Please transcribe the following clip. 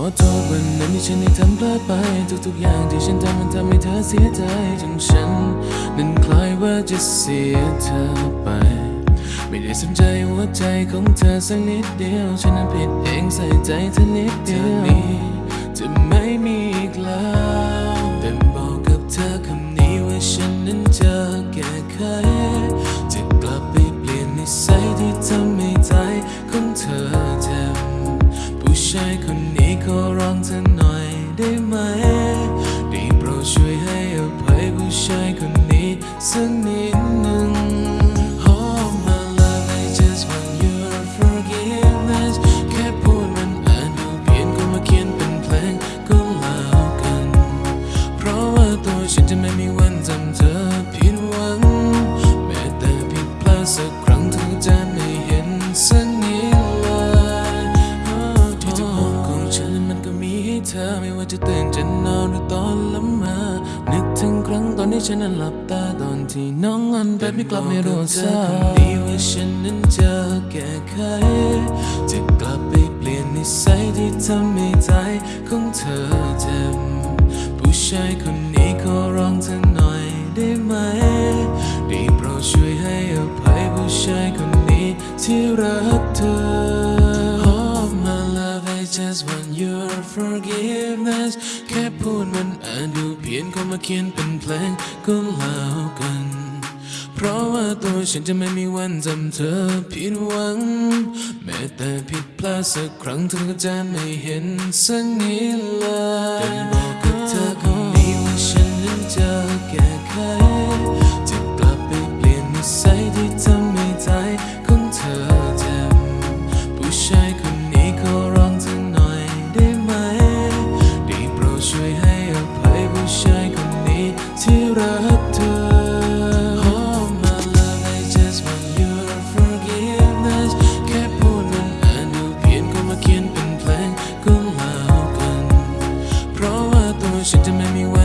อโทษวันนั้นที่ฉันได้ทำพลาดไป ทุกๆอย่างที่ฉันทำมันทำให้เธอเสียใจจนฉัน นั้นคล้ายว่าจะเสียเธอไป ไม่ได้สนใจหัวใจของเธอสักนิดเดียว ฉันนั้นผิดเองใส่ใจเธอนิดเดียวนี้จะไม่มีอีกแล้วแต่บอกกับเธอคำนี้ว่าฉันนั้นจะแก้ไขจะกลับไปเปลี่ยนนิสัยที่ทำให้ใจของเธอเจ็บผู้ชาย อร้องเธอหน่อยได้ไหม ได้โปรดช่วยให้ อไม่ว่าจะตื่นจะนอนหรือตอนละเมานึกถึงครั้งตอนที่ฉันนั้นหลับตาตอนที่น้องอันแบบไม่กลับไม่รู้สึกดีว่าฉันนั้นจะแก้ไขจะกลับไปเปลี่ยนนิสัยที่ทำให้ใจของเธอเจ็บผู้ชายคนนี้ขอร้องเธอหน่อยได้ไหมได้โปรดช่วยให้อภัยผู้ชายคนนี้ที่รักเธอ Oh my love I just want your forgiveness พียนคนมาเขียนเป็นเพลงก็แล้วกัน เพราะว่าตัวฉันจะไม่มีวันจำเธอผิดหวัง แม้แต่ผิดพลาดสักครั้งเธอก็จะไม่เห็นสักนิดเลยแต่บอกกับเธอ shit to make me